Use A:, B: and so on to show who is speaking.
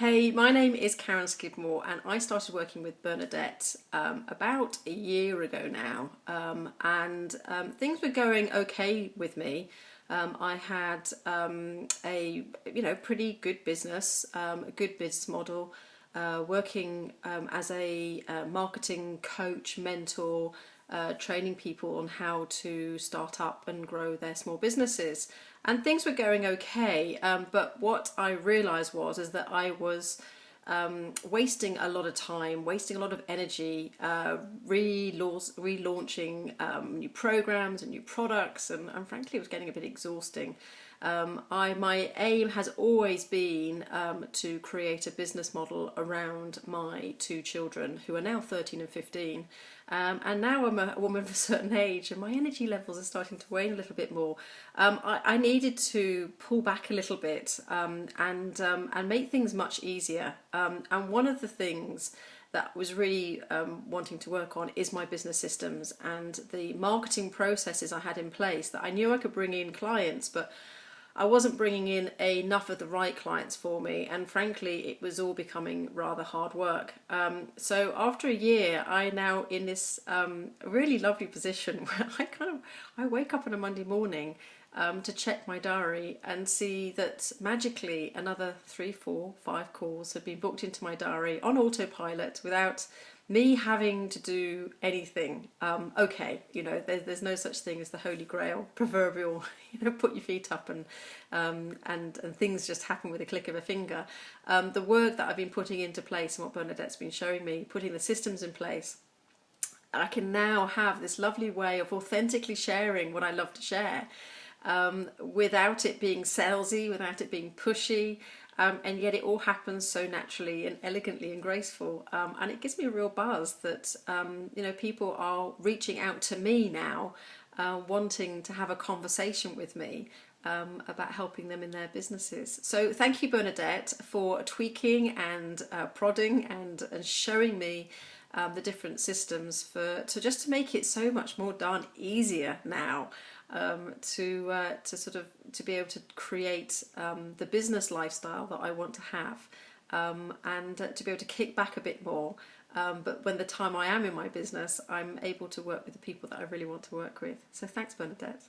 A: Hey, my name is Karen Skidmore and I started working with Bernadette um, about a year ago now um, and um, things were going okay with me. Um, I had um, a you know pretty good business, um, a good business model, uh, working as a uh, marketing coach, mentor, uh, training people on how to start up and grow their small businesses. And things were going okay, um, but what I realised was is that I was um, wasting a lot of time, wasting a lot of energy, uh, relaunching um, new programs and new products, and, and frankly it was getting a bit exhausting. Um, I, my aim has always been um, to create a business model around my two children who are now 13 and 15 um, and now I'm a, woman of a certain age and my energy levels are starting to wane a little bit more. Um, I, I, needed to pull back a little bit um, and, um, and make things much easier and one of the things that was really um, wanting to work on is my business systems and the marketing processes I had in place that I knew I could bring in clients but I wasn't bringing in enough of the right clients for me and frankly it was all becoming rather hard work. Um, so after a year I now in this um, really lovely position where I kind of I wake up on a Monday morning um, to check my diary and see that magically another three, four, five calls have been booked into my diary on autopilot without me having to do anything, um, okay, you know, there's, there's no such thing as the holy grail, proverbial, you know, put your feet up and, um, and, and things just happen with a click of a finger. Um, the work that I've been putting into place and what Bernadette's been showing me, putting the systems in place, I can now have this lovely way of authentically sharing what I love to share um, without it being salesy, without it being pushy, um, and yet it all happens so naturally and elegantly and graceful um, and it gives me a real buzz that um, you know people are reaching out to me now uh, wanting to have a conversation with me um, about helping them in their businesses. So thank you Bernadette for tweaking and uh, prodding and, and showing me um, the different systems for to just to make it so much more darn easier now um, to uh, to sort of to be able to create um, the business lifestyle that I want to have um, and uh, to be able to kick back a bit more um, but when the time I am in my business I'm able to work with the people that I really want to work with. So thanks Bernadette